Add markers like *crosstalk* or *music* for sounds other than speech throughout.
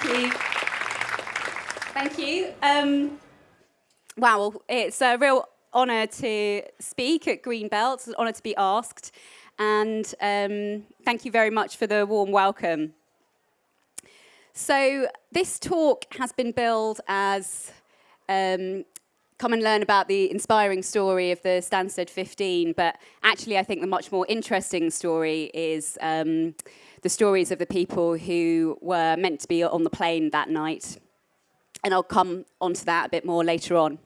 Thank you. Thank you. Um, wow, it's a real honour to speak at Greenbelt. It's an honour to be asked. And um, thank you very much for the warm welcome. So this talk has been billed as um, come and learn about the inspiring story of the Stansted 15, but actually I think the much more interesting story is um, the stories of the people who were meant to be on the plane that night. And I'll come onto that a bit more later on.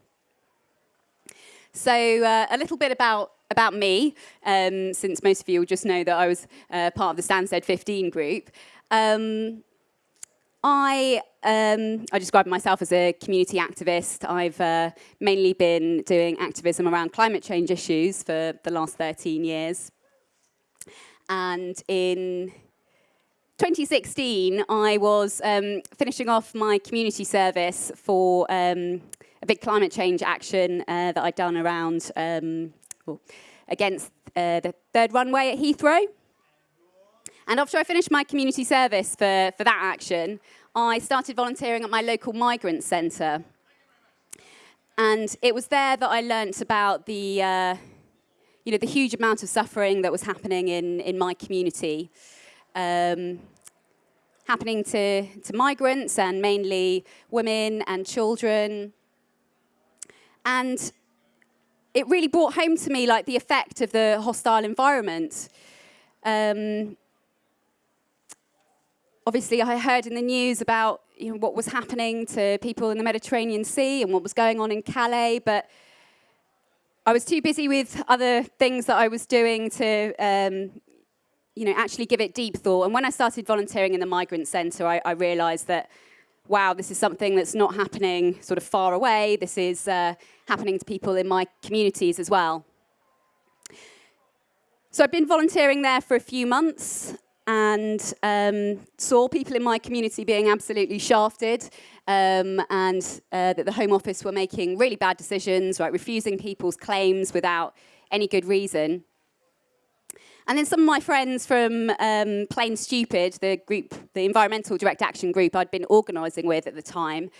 So uh, a little bit about, about me, um, since most of you will just know that I was uh, part of the Stansted 15 group. Um, I, um, I describe myself as a community activist. I've uh, mainly been doing activism around climate change issues for the last 13 years. And in 2016, I was um, finishing off my community service for um, a big climate change action uh, that I'd done around um, well, against uh, the third runway at Heathrow. And after I finished my community service for, for that action, I started volunteering at my local migrant centre. And it was there that I learnt about the, uh, you know, the huge amount of suffering that was happening in, in my community. Um, happening to, to migrants and mainly women and children. And it really brought home to me like the effect of the hostile environment. Um, obviously I heard in the news about you know, what was happening to people in the Mediterranean Sea and what was going on in Calais, but I was too busy with other things that I was doing to um, you know, actually give it deep thought. And when I started volunteering in the migrant centre, I, I realised that, wow, this is something that's not happening sort of far away. This is uh, happening to people in my communities as well. So I've been volunteering there for a few months and um, saw people in my community being absolutely shafted um, and uh, that the Home Office were making really bad decisions, right, refusing people's claims without any good reason. And then some of my friends from um, Plane Stupid, the group, the environmental direct action group I'd been organising with at the time,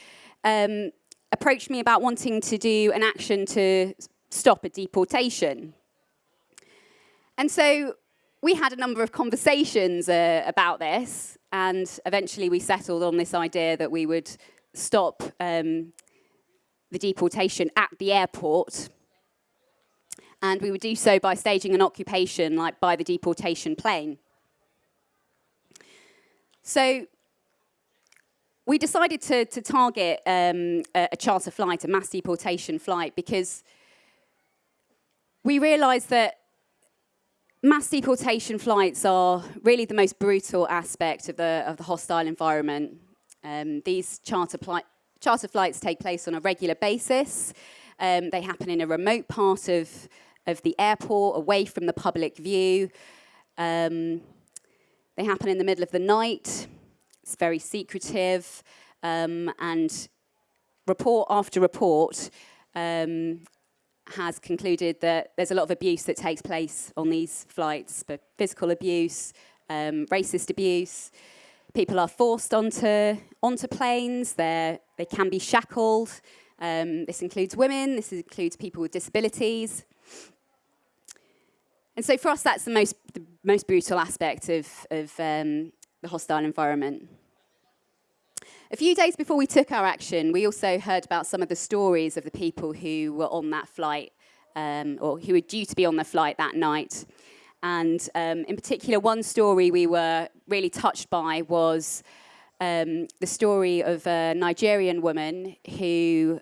um, approached me about wanting to do an action to stop a deportation. And so we had a number of conversations uh, about this, and eventually we settled on this idea that we would stop um, the deportation at the airport. And we would do so by staging an occupation, like by the deportation plane. So we decided to, to target um, a, a charter flight, a mass deportation flight, because we realised that mass deportation flights are really the most brutal aspect of the, of the hostile environment. Um, these charter, charter flights take place on a regular basis. Um, they happen in a remote part of, of the airport, away from the public view. Um, they happen in the middle of the night. It's very secretive. Um, and report after report, um, has concluded that there's a lot of abuse that takes place on these flights, but physical abuse, um, racist abuse. People are forced onto, onto planes, They're, they can be shackled. Um, this includes women, this includes people with disabilities. And so for us, that's the most, the most brutal aspect of, of um, the hostile environment. A few days before we took our action, we also heard about some of the stories of the people who were on that flight um, or who were due to be on the flight that night. And um, in particular, one story we were really touched by was um, the story of a Nigerian woman who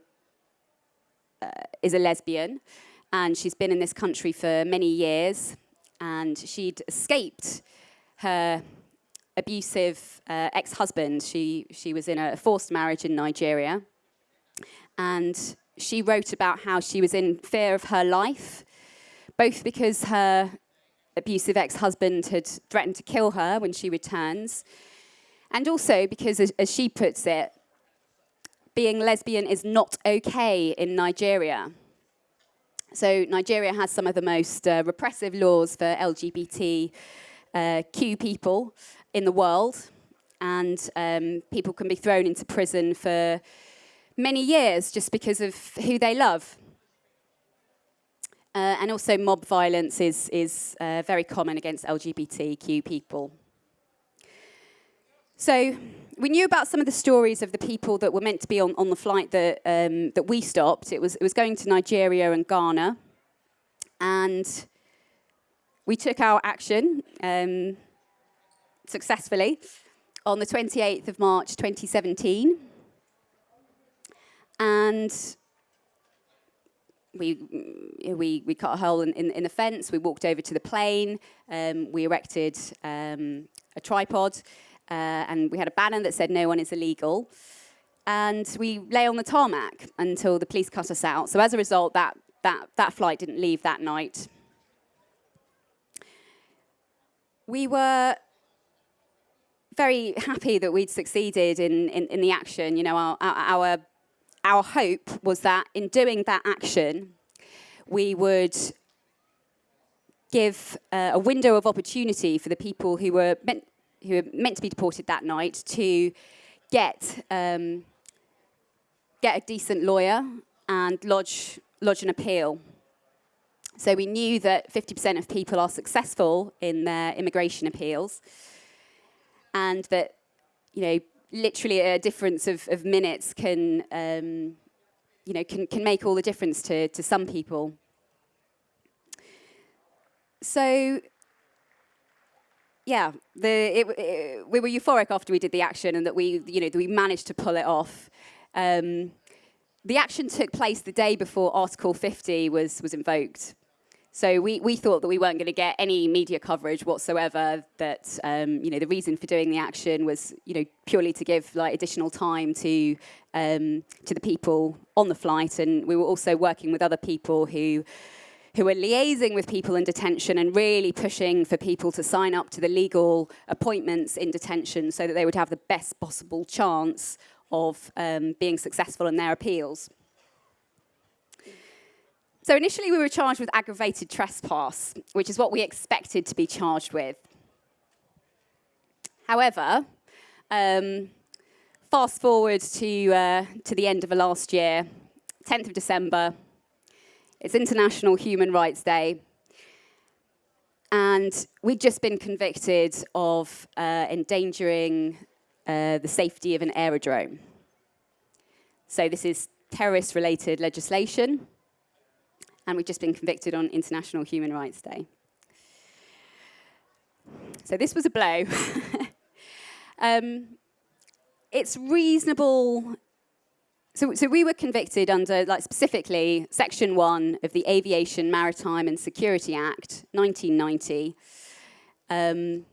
uh, is a lesbian and she's been in this country for many years and she'd escaped her abusive uh, ex-husband. She, she was in a forced marriage in Nigeria. And she wrote about how she was in fear of her life, both because her abusive ex-husband had threatened to kill her when she returns, and also because, as, as she puts it, being lesbian is not okay in Nigeria. So Nigeria has some of the most uh, repressive laws for LGBTQ uh, people, in the world. and um, people can be thrown into prison for many years just because of who they love. Uh, and also mob violence is, is uh, very common against LGBTQ people. So we knew about some of the stories of the people that were meant to be on, on the flight that, um, that we stopped. It was, it was going to Nigeria and Ghana. And we took our action um, successfully on the 28th of March 2017. And we, we, we cut a hole in, in, in, the fence, we walked over to the plane, um, we erected um, a tripod, uh, and we had a banner that said no one is illegal. And we lay on the tarmac until the police cut us out. So as a result, that, that, that flight didn't leave that night. We were very happy that we'd succeeded in, in, in the action. You know, our, our, our hope was that in doing that action, we would give uh, a window of opportunity for the people who were meant, who were meant to be deported that night to get, um, get a decent lawyer and lodge, lodge an appeal. So we knew that 50% of people are successful in their immigration appeals and that, you know, literally a difference of, of minutes can, um, you know, can, can make all the difference to, to some people. So, yeah, the, it, it, we were euphoric after we did the action and that we, you know, we managed to pull it off. Um, the action took place the day before Article 50 was, was invoked. So we, we thought that we weren't going to get any media coverage whatsoever, that um, you know, the reason for doing the action was you know, purely to give like, additional time to, um, to the people on the flight. And we were also working with other people who, who were liaising with people in detention and really pushing for people to sign up to the legal appointments in detention so that they would have the best possible chance of um, being successful in their appeals. So initially we were charged with aggravated trespass, which is what we expected to be charged with. However, um, fast forward to, uh, to the end of the last year, 10th of December, it's International Human Rights Day, and we'd just been convicted of uh, endangering uh, the safety of an aerodrome. So this is terrorist-related legislation and we've just been convicted on International Human Rights Day. So this was a blow. *laughs* um, it's reasonable. So, so we were convicted under, like specifically, Section 1 of the Aviation, Maritime and Security Act, 1990. Um,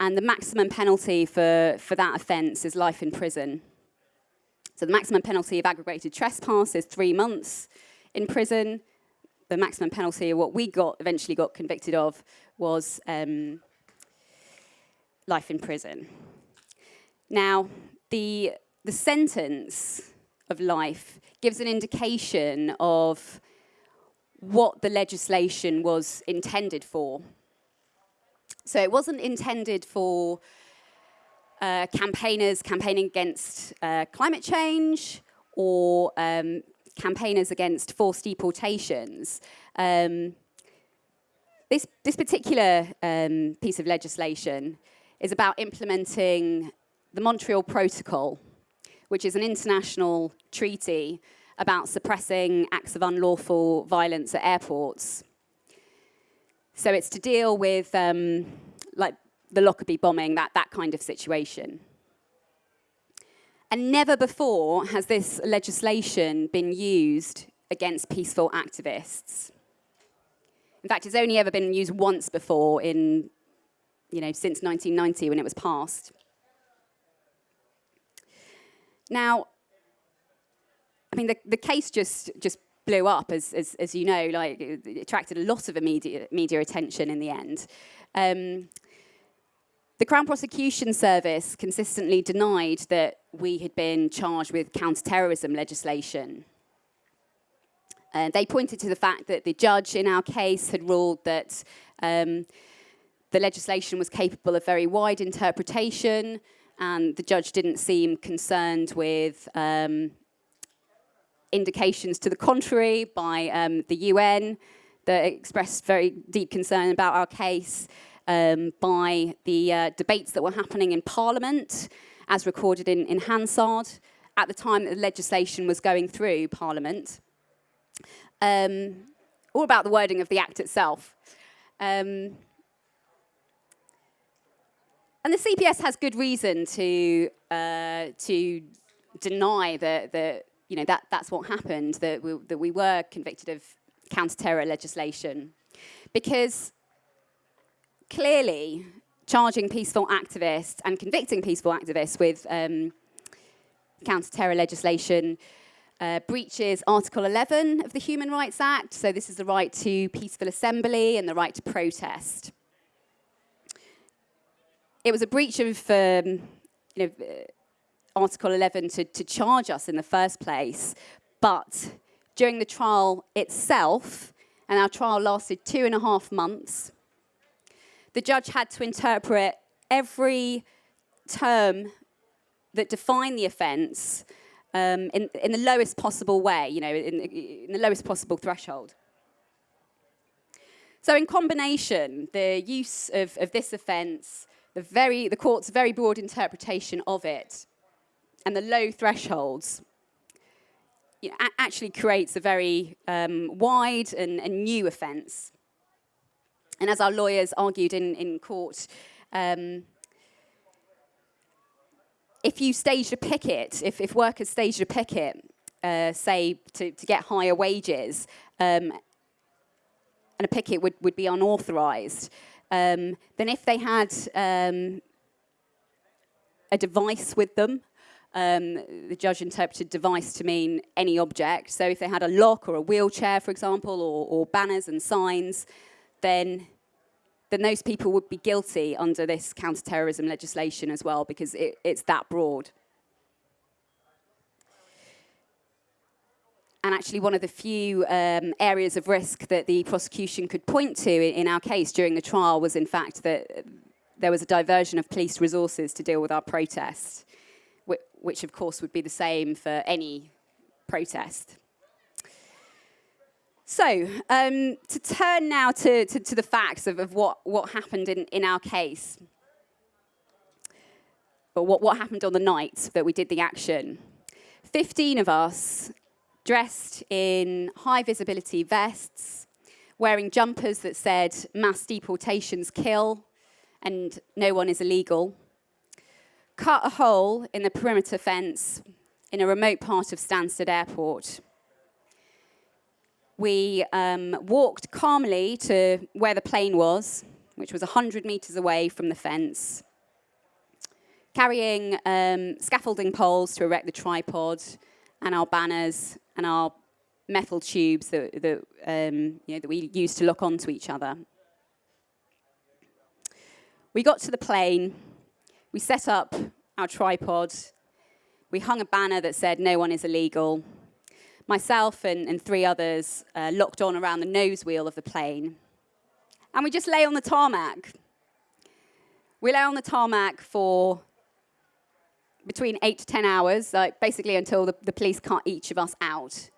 and the maximum penalty for, for that offence is life in prison. So the maximum penalty of aggravated trespass is three months in prison, the maximum penalty, of what we got eventually got convicted of, was um, life in prison. Now, the, the sentence of life gives an indication of what the legislation was intended for. So it wasn't intended for uh, campaigners campaigning against uh, climate change or um, campaigners against forced deportations. Um, this, this particular um, piece of legislation is about implementing the Montreal Protocol, which is an international treaty about suppressing acts of unlawful violence at airports. So it's to deal with um, like the Lockerbie bombing, that, that kind of situation. And never before has this legislation been used against peaceful activists. In fact, it's only ever been used once before in, you know, since 1990 when it was passed. Now, I mean, the, the case just, just blew up, as, as, as you know, like, it attracted a lot of immediate media attention in the end. Um, the Crown Prosecution Service consistently denied that we had been charged with counter-terrorism legislation. Uh, they pointed to the fact that the judge in our case had ruled that um, the legislation was capable of very wide interpretation and the judge didn't seem concerned with um, indications to the contrary by um, the UN that expressed very deep concern about our case, um, by the uh, debates that were happening in Parliament, as recorded in, in Hansard, at the time that the legislation was going through Parliament, um, all about the wording of the Act itself. Um, and the CPS has good reason to uh, to deny that that you know that that's what happened that we, that we were convicted of counter-terror legislation because clearly charging peaceful activists and convicting peaceful activists with um, counter-terror legislation uh, breaches Article 11 of the Human Rights Act. So this is the right to peaceful assembly and the right to protest it was a breach of um, you know, uh, Article 11 to, to charge us in the first place, but during the trial itself, and our trial lasted two and a half months, the judge had to interpret every term that defined the offence um, in, in the lowest possible way, you know, in, in the lowest possible threshold. So in combination, the use of, of this offence the, very, the court's very broad interpretation of it and the low thresholds you know, actually creates a very um, wide and, and, new offence. And as our lawyers argued in, in court, um, if you staged a picket, if, if workers staged a picket, uh, say to, to get higher wages, um, and a picket would, would be unauthorised, um, then if they had um, a device with them, um, the judge interpreted device to mean any object. So if they had a lock or a wheelchair, for example, or, or banners and signs, then then those people would be guilty under this counterterrorism legislation as well, because it, it's that broad. And actually one of the few um, areas of risk that the prosecution could point to in, our case during the trial was in fact that there was a diversion of police resources to deal with our protest, which, which of course would be the same for any protest. So, um, to turn now to, to, to the facts of, of, what, what happened in, in our case, or what, what happened on the night that we did the action. 15 of us dressed in high visibility vests, wearing jumpers that said mass deportations kill and no one is illegal, cut a hole in the perimeter fence in a remote part of Stansted Airport. We um, walked calmly to where the plane was, which was 100 metres away from the fence, carrying um, scaffolding poles to erect the tripod and our banners and our metal tubes that, that, um, you know, that we use to lock onto each other. We got to the plane, we set up our tripod, we hung a banner that said no one is illegal. Myself and, and three others uh, locked on around the nose wheel of the plane. And we just lay on the tarmac. We lay on the tarmac for between eight to 10 hours, like basically until the, the police cut each of us out.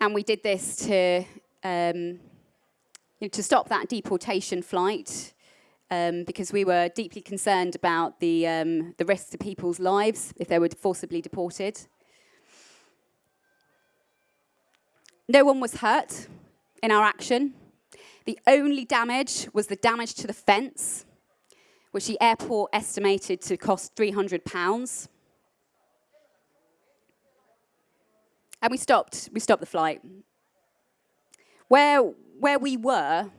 And we did this to, um, you know, to stop that deportation flight um, because we were deeply concerned about the, um, the risk to people's lives if they were forcibly deported. No one was hurt in our action. The only damage was the damage to the fence which the airport estimated to cost £300. And we stopped, we stopped the flight. Where, where we were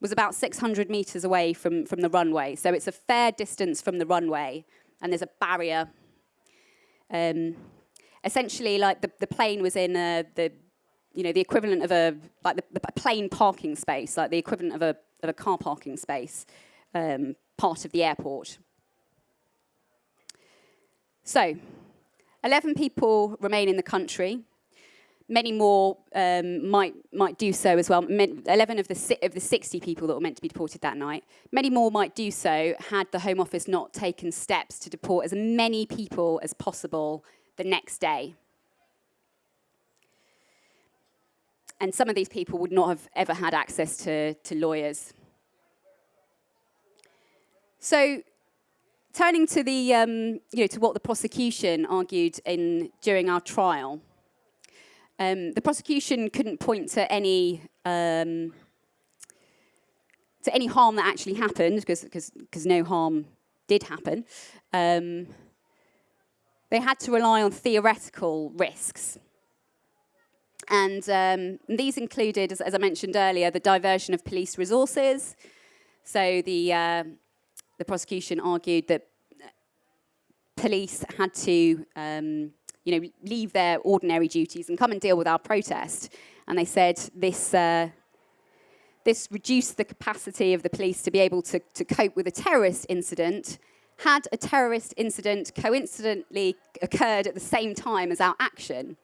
was about 600 meters away from, from the runway. So it's a fair distance from the runway, and there's a barrier. Um, essentially, like the, the plane was in a, the, you know, the equivalent of a, like the, the plane parking space, like the equivalent of a, of a car parking space. Um, part of the airport. So, 11 people remain in the country. many more um, might might do so as well. 11 of the of the 60 people that were meant to be deported that night, many more might do so had the Home Office not taken steps to deport as many people as possible the next day. And some of these people would not have ever had access to, to lawyers. So turning to the, um, you know, to what the prosecution argued in during our trial, um, the prosecution couldn't point to any um, to any harm that actually happened because no harm did happen. Um, they had to rely on theoretical risks. And um, these included, as, as, I mentioned earlier, the diversion of police resources. So the, uh, the prosecution argued that police had to um, you know, leave their ordinary duties and come and deal with our protest. And they said this, uh, this reduced the capacity of the police to be able to, to cope with a terrorist incident had a terrorist incident coincidentally occurred at the same time as our action.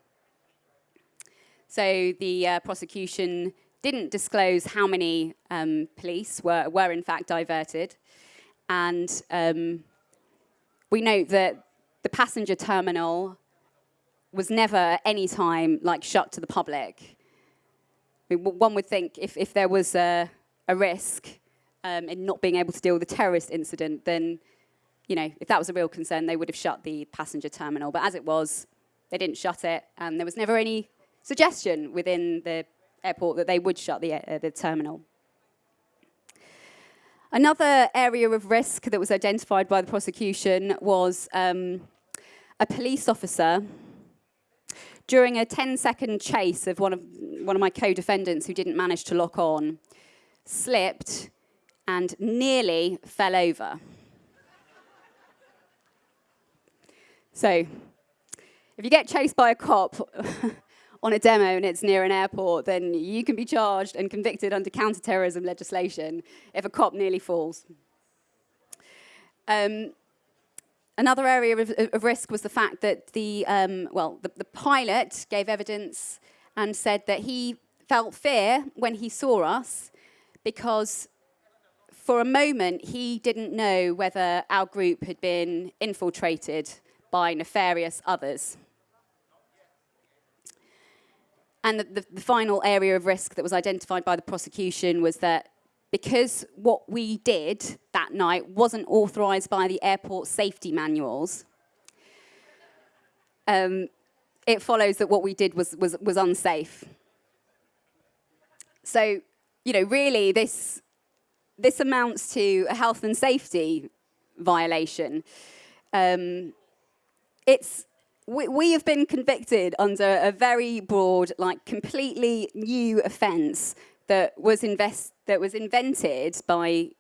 So the uh, prosecution didn't disclose how many um, police were, were in fact diverted. And um, we note that the passenger terminal was never at any time like shut to the public. I mean, one would think if, if there was a, a risk um, in not being able to deal with a terrorist incident, then, you know, if that was a real concern, they would have shut the passenger terminal. But as it was, they didn't shut it, and there was never any suggestion within the airport that they would shut the, uh, the terminal. Another area of risk that was identified by the prosecution was um, a police officer during a 10-second chase of one of, one of my co-defendants who didn't manage to lock on, slipped and nearly fell over. So, if you get chased by a cop *laughs* on a demo and it's near an airport, then you can be charged and convicted under counterterrorism legislation if a cop nearly falls. Um, another area of, of, risk was the fact that the, um, well, the, the pilot gave evidence and said that he felt fear when he saw us because for a moment he didn't know whether our group had been infiltrated by nefarious others. And the, the, the, final area of risk that was identified by the prosecution was that because what we did that night wasn't authorised by the airport safety manuals, um, it follows that what we did was, was, was unsafe. So, you know, really this, this amounts to a health and safety violation. Um, it's we, we have been convicted under a very broad, like completely new offence that was invest that was invented by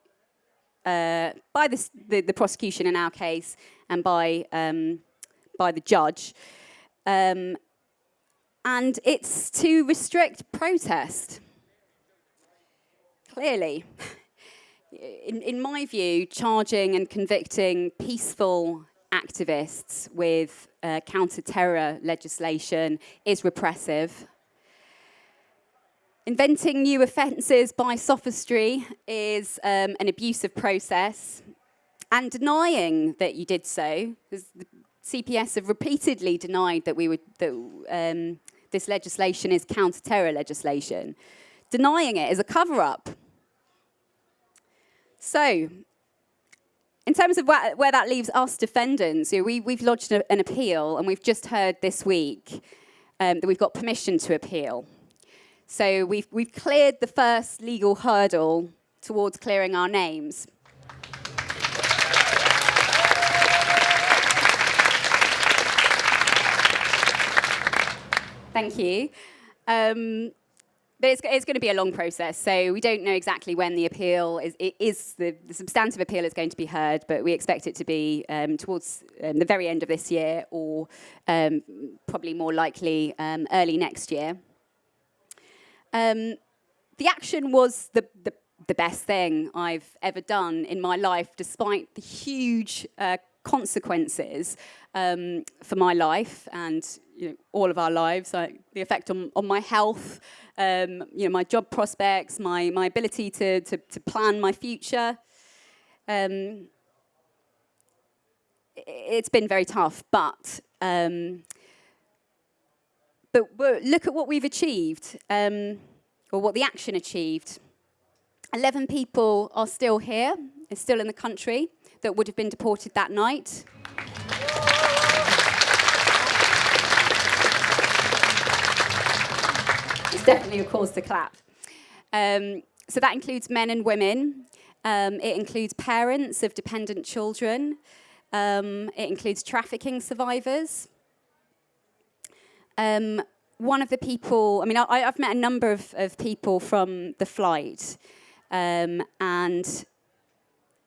uh, by the, the, the prosecution in our case and by um, by the judge, um, and it's to restrict protest. Clearly, *laughs* in, in my view, charging and convicting peaceful activists with uh, counter-terror legislation is repressive. Inventing new offences by sophistry is um, an abusive process. And denying that you did so, the CPS have repeatedly denied that, we would, that um, this legislation is counter-terror legislation. Denying it is a cover-up. So, in terms of where, where that leaves us defendants, you know, we, we've lodged a, an appeal and we've just heard this week um, that we've got permission to appeal. So we've, we've cleared the first legal hurdle towards clearing our names. Thank you. Um, but it's, it's, going to be a long process, so we don't know exactly when the appeal is, is the, the, substantive appeal is going to be heard, but we expect it to be um, towards um, the very end of this year or um, probably more likely um, early next year. Um, the action was the, the, the, best thing I've ever done in my life, despite the huge uh, consequences um, for my life and you know, all of our lives, like the effect on, on my health, um, you know, my job prospects, my, my ability to, to, to plan my future. Um, it's been very tough, but, um, but look at what we've achieved, um, or what the action achieved. 11 people are still here, are still in the country, that would have been deported that night. It's definitely a cause to clap. Um, so that includes men and women. Um, it includes parents of dependent children. Um, it includes trafficking survivors. Um, one of the people, I mean, I, have met a number of, of, people from the flight, um, and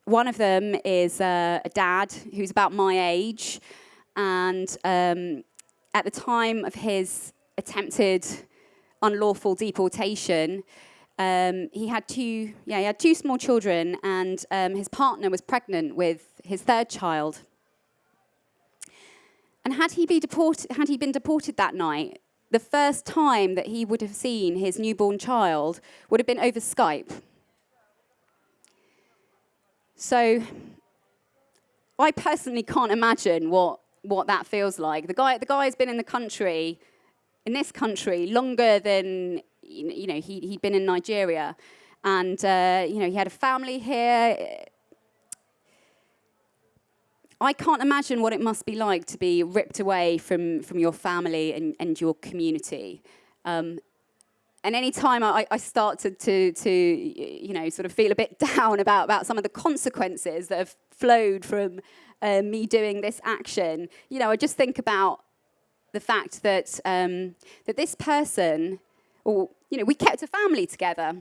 one of them is uh, a dad who's about my age, and um, at the time of his attempted unlawful deportation, um, he had two, yeah, he had two small children, and um, his partner was pregnant with his third child. And had he, be deported, had he been deported that night, the first time that he would have seen his newborn child would have been over Skype. So I personally can't imagine what, what that feels like. The guy, the guy has been in the country in this country longer than you know he, he'd been in Nigeria, and uh, you know he had a family here. I can't imagine what it must be like to be ripped away from, from your family and, and your community. Um, and any time I, I start to, to, to, you know, sort of feel a bit *laughs* down about, about some of the consequences that have flowed from uh, me doing this action, you know, I just think about the fact that, um, that this person, or, you know, we kept a family together.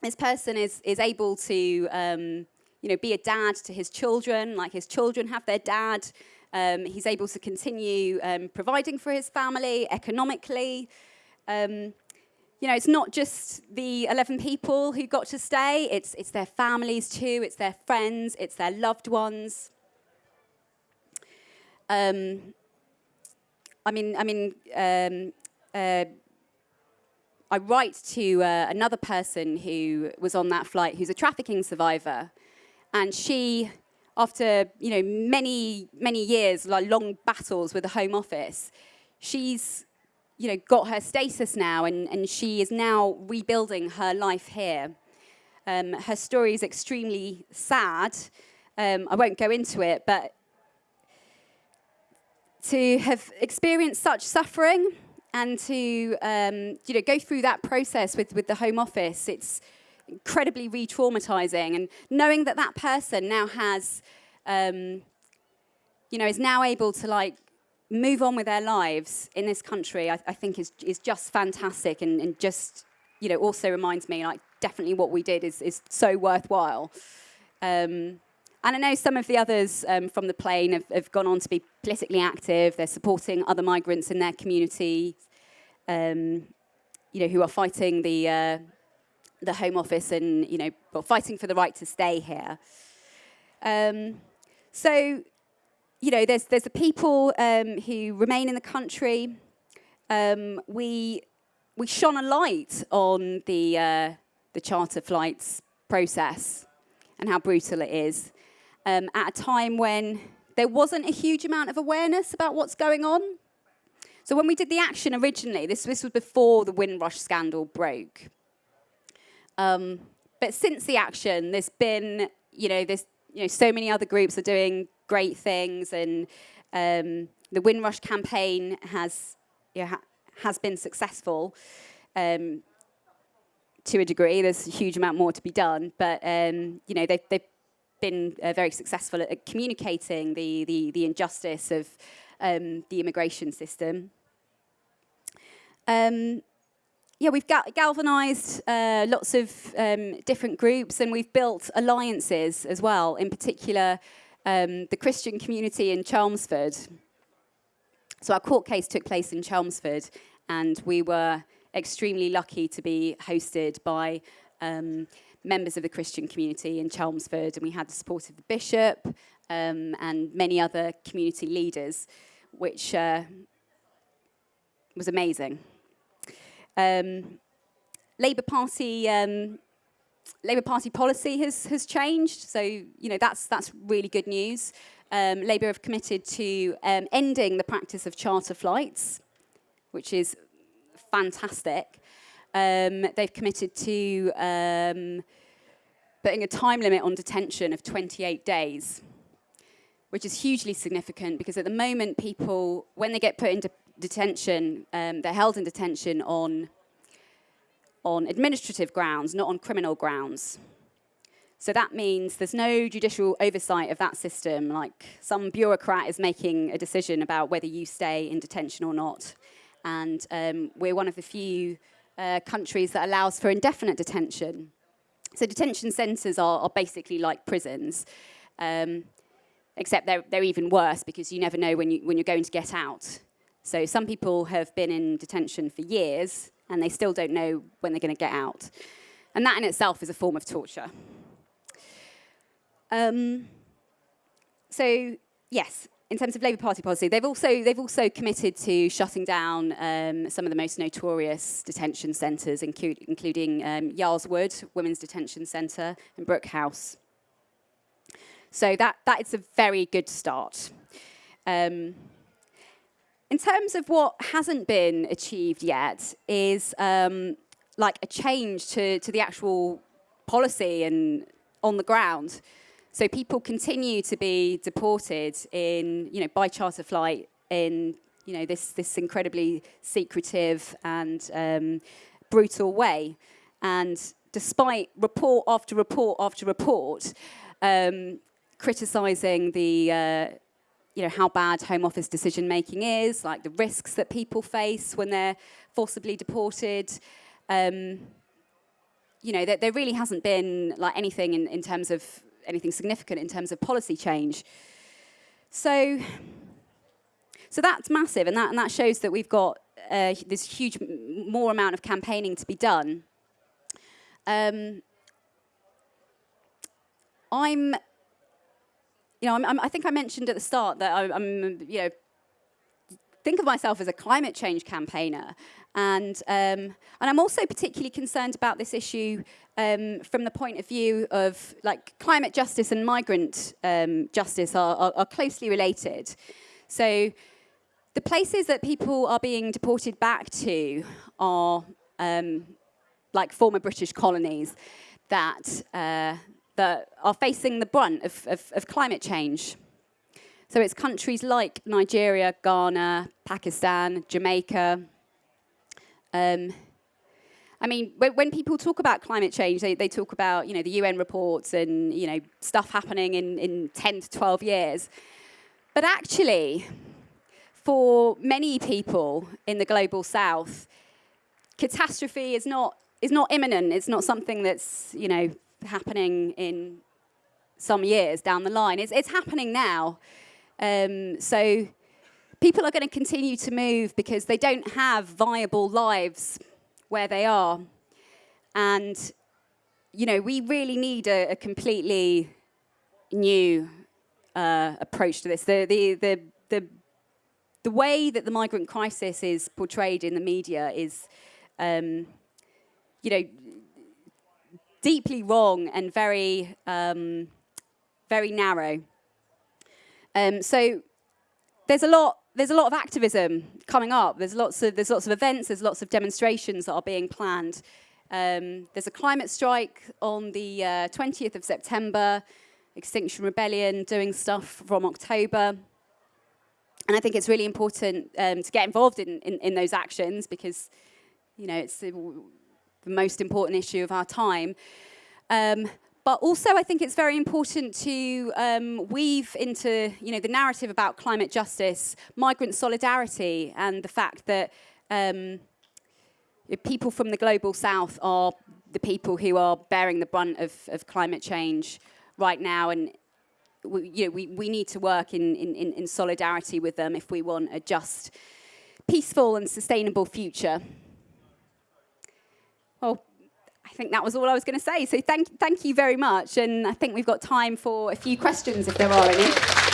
This person is, is able to, um, you know, be a dad to his children, like his children have their dad. Um, he's able to continue um, providing for his family economically. Um, you know, it's not just the 11 people who got to stay, it's, it's their families too, it's their friends, it's their loved ones. Um, I mean, I mean, um, uh, I write to uh, another person who was on that flight, who's a trafficking survivor, and she, after you know many many years, like long battles with the Home Office, she's you know got her status now, and and she is now rebuilding her life here. Um, her story is extremely sad. Um, I won't go into it, but to have experienced such suffering and to um, you know, go through that process with, with the Home Office, it's incredibly re-traumatizing. And knowing that that person now has, um, you know, is now able to like move on with their lives in this country, I, I think is, is just fantastic and, and just, you know, also reminds me like definitely what we did is, is so worthwhile. Um, and I know some of the others um, from the plane have, have, gone on to be politically active. They're supporting other migrants in their community, um, you know, who are fighting the, uh, the Home Office and, you know, well, fighting for the right to stay here. Um, so, you know, there's, there's the people um, who remain in the country. Um, we, we shone a light on the, uh, the charter flights process and how brutal it is um, at a time when there wasn't a huge amount of awareness about what's going on. So when we did the action originally, this, this was before the Windrush scandal broke. Um, but since the action, there's been, you know, there's, you know, so many other groups are doing great things, and um, the Windrush campaign has, you know, ha has been successful um, to a degree. There's a huge amount more to be done, but um, you know, they've, they've been uh, very successful at, at communicating the, the, the, injustice of um, the immigration system. Um, yeah, we've gal galvanized uh, lots of um, different groups and we've built alliances as well, in particular um, the Christian community in Chelmsford. So our court case took place in Chelmsford and we were extremely lucky to be hosted by um, members of the Christian community in Chelmsford, and we had the support of the bishop um, and many other community leaders, which uh, was amazing. Um, Labour Party um, Labour Party policy has has changed, so you know that's that's really good news. Um, Labour have committed to um, ending the practice of charter flights, which is fantastic. Um, they've committed to um, putting a time limit on detention of 28 days, which is hugely significant because at the moment people, when they get put into detention, um, they're held in detention on, on administrative grounds, not on criminal grounds. So that means there's no judicial oversight of that system, like some bureaucrat is making a decision about whether you stay in detention or not. And um, we're one of the few uh, countries that allows for indefinite detention. So detention centres are, are, basically like prisons, um, except they're, they're even worse because you never know when, you, when you're going to get out. So some people have been in detention for years and they still don't know when they're going to get out. And that in itself is a form of torture. Um, so, yes, in terms of Labour Party policy, they've also, they've also committed to shutting down um, some of the most notorious detention centres, include, including um, Yarl's Wood Women's Detention Centre and Brook House. So that, that is a very good start. Um, in terms of what hasn't been achieved yet is um, like a change to, to the actual policy and on the ground. So people continue to be deported in, you know, by charter flight in, you know, this, this incredibly secretive and um, brutal way. And despite report after report after report, um, criticising the, uh, you know, how bad Home Office decision making is, like the risks that people face when they're forcibly deported. Um, you know, there, there, really hasn't been like anything in, in terms of anything significant in terms of policy change. So, so that's massive, and that, and that shows that we've got uh, this huge more amount of campaigning to be done. Um, I'm you know, I'm, I'm, i think I mentioned at the start that I, am you know, think of myself as a climate change campaigner. And, um, and I'm also particularly concerned about this issue um, from the point of view of like climate justice and migrant um, justice are, are, are closely related. So the places that people are being deported back to are um, like former British colonies that uh, that are facing the brunt of, of, of climate change. So it's countries like Nigeria, Ghana, Pakistan, Jamaica. Um, I mean, when, when, people talk about climate change, they, they, talk about, you know, the UN reports and, you know, stuff happening in, in 10 to 12 years. But actually, for many people in the global south, catastrophe is not, is not imminent. It's not something that's, you know, happening in some years down the line. It's, it's happening now. Um, so people are going to continue to move because they don't have viable lives where they are. And, you know, we really need a, a completely new uh, approach to this. The, the, the, the, the way that the migrant crisis is portrayed in the media is, um, you know, deeply wrong and very, um, very narrow. Um, so there's a lot. There's a lot of activism coming up. There's lots of there's lots of events. There's lots of demonstrations that are being planned. Um, there's a climate strike on the uh, 20th of September. Extinction Rebellion doing stuff from October. And I think it's really important um, to get involved in, in, in, those actions because, you know, it's the, the most important issue of our time. Um, but also, I think it's very important to um, weave into you know, the narrative about climate justice, migrant solidarity, and the fact that um, people from the global south are the people who are bearing the brunt of, of climate change right now. And we, you know, we, we need to work in, in, in solidarity with them if we want a just, peaceful and sustainable future. Well, think that was all I was going to say. So thank, thank you very much. And I think we've got time for a few questions if there are any.